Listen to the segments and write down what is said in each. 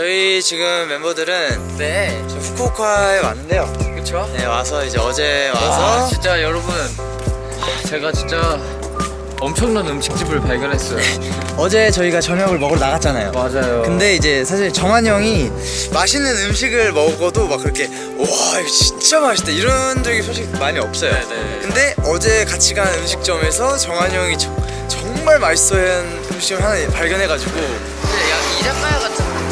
저희 지금 멤버들은 네저 후쿠오카에 왔는데요. 그쵸? 네 와서 이제 어제 와 와서 진짜 여러분 제가 진짜 엄청난 음식집을 발견했어요 어제 저희가 저녁을 먹으러 나갔잖아요. 맞아요 근데 이제 사실 정한 형이 맛있는 음식을 먹어도 막 그렇게 와 이거 진짜 맛있다 이런 적이 솔직히 많이 없어요. 네네. 근데 어제 같이 간 음식점에서 정한 형이 저- 정말 맛있어한 음식을 하나 발견해가지고 약 이자카야 같은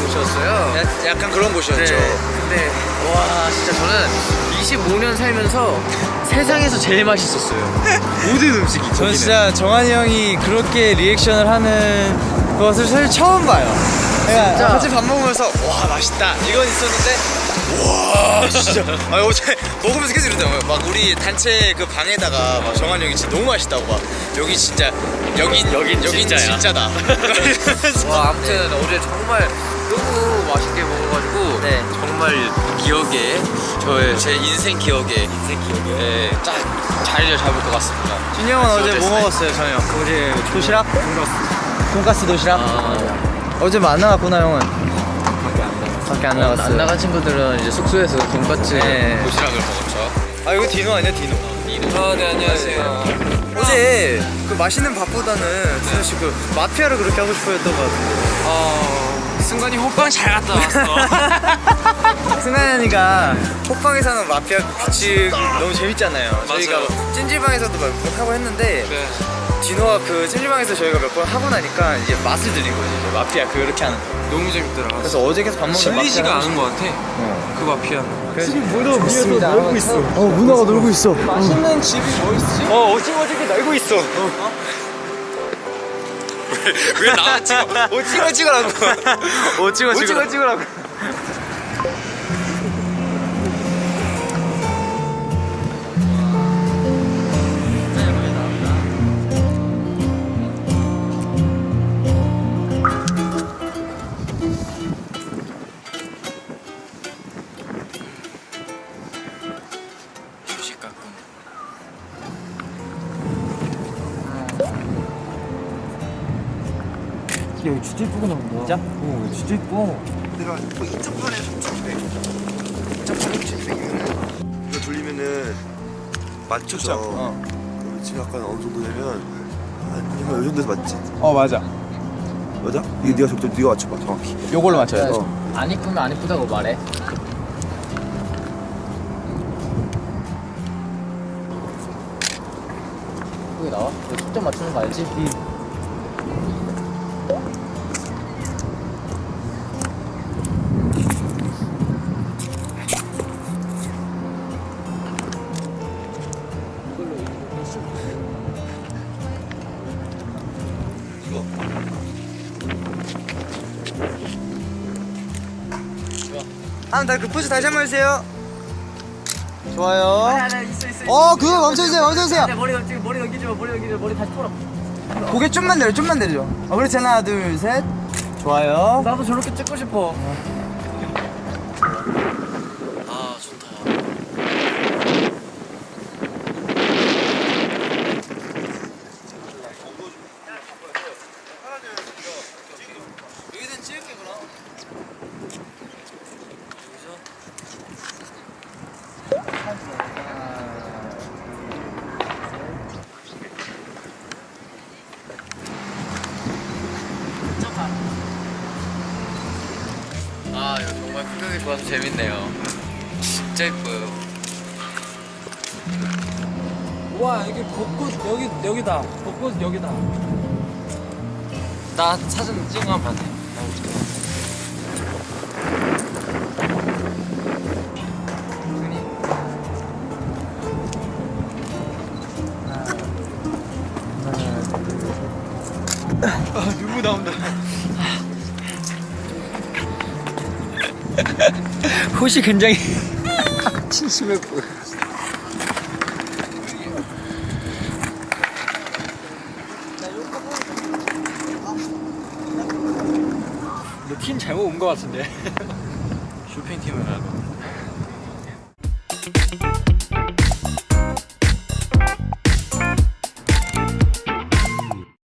곳이었어요 야- 약간 그런 곳이었죠. 네, 근데 와 진짜 저는 25년 살면서 세상에서 제일 맛있었어요 모든 음식이 저는 거기는. 진짜 정한이 형이 그렇게 리액션을 하는 것을 사실 처음 봐요. 그러니까 진짜. 같이 밥 먹으면서 와 맛있다 이건 있었는데 와 진짜 아 어제 먹으면서 계속 이러더라고요. 막 우리 단체 그 방에다가 막 정한이 형이 진짜 너무 맛있다고 막 여기 진짜 여긴 여긴 여긴 진짜야. 진짜다. 와 아무튼 어제 정말 너무 맛있게 먹어가지고 네. 정말 기억에 저의 제 인생 기억에 인생 기억에 네, 딱 자리를 잡을 것 같습니다. 준이 형은 어제 뭐? 먹었어요 저녁? 어제 도시락? 돈가스. 돈가스 도시락? 아, 어제 뭐안 나갔구나 형은. 밖에 안 나갔어. 밖에 안 어, 나갔어요. 안 나간 친구들은 이제 숙소에서 돈까스 네. 도시락을 먹었죠. 아 이거 디노 아니야 디노? 아, 네 안녕하세요. 어제 그 맛있는 밥보다는 디노 씨그 마피아를 그렇게 하고 싶어 했던 것 같은데. 어, 승관이 호빵 잘 갔다 왔어. 승관이가 호빵에서는 마피아 그 규칙 너무 재밌잖아요. 저희가 맞아요. 뭐 찜질방에서도 몇 번 하고 했는데 네. 디노가 그 찜질방에서 저희가 몇 번 하고 나니까 이제 맛을 들린 거지. 이제 마피아 그렇게 하는 거. 너무 재밌더라. 그래서 어제 계속 밥 먹는데 질리지가 않은 것 같아. 그 마피아. 지금 문어 위에서 놀고 있어. 어 문어가 놀고 있어. 맛있는 집이 뭐 있지? 어 오징어 집이 놀고 있어. 왜 나만 찍어? 오징어 찍으라고. 오징어 오징어 찍으라고. 여기 진짜 이쁘게 나온다. 진짜? 어, 진짜 이뻐. 내가 뭐 인터폰에 3,900 인터폰에 3,900이면은 이거 돌리면은 맞춰서 어. 그러면 지금 약간 어느 정도 되면 한이 정도에서 맞지? 어 맞아. 맞아? 이거 네가 적절 네가 맞춰봐 정확히 요걸로 맞춰야 돼. 어. 안 이쁘면 안 이쁘다고 말해. 여기 나와? 너 초점 맞추는 거 알지? 한번더그 포즈 다시 한 번 해주세요. 좋아요. 어, 그거 멈춰주세요, 멈춰주세요. 머리 넘지 머리 넘기지 마 머리 넘기지 마 머리 다시 풀어. 고개 좀만 내려, 좀만 내려. 어, 그렇지, 하나, 둘, 셋. 좋아요. 나도 저렇게 찍고 싶어. 아 좋다. 여기는 찍을게, 그럼. 아 이거 정말 풍경이 좋아서 재밌네요. 진짜 예뻐요. 와 여기 벚꽃 여기 여기다 벚꽃 여기다 나 사진 찍으면 안 돼. 누구 나온다. 호시 굉장히 침심해 보여 너팀 잘못 온거 같은데 쇼핑팀을 가고.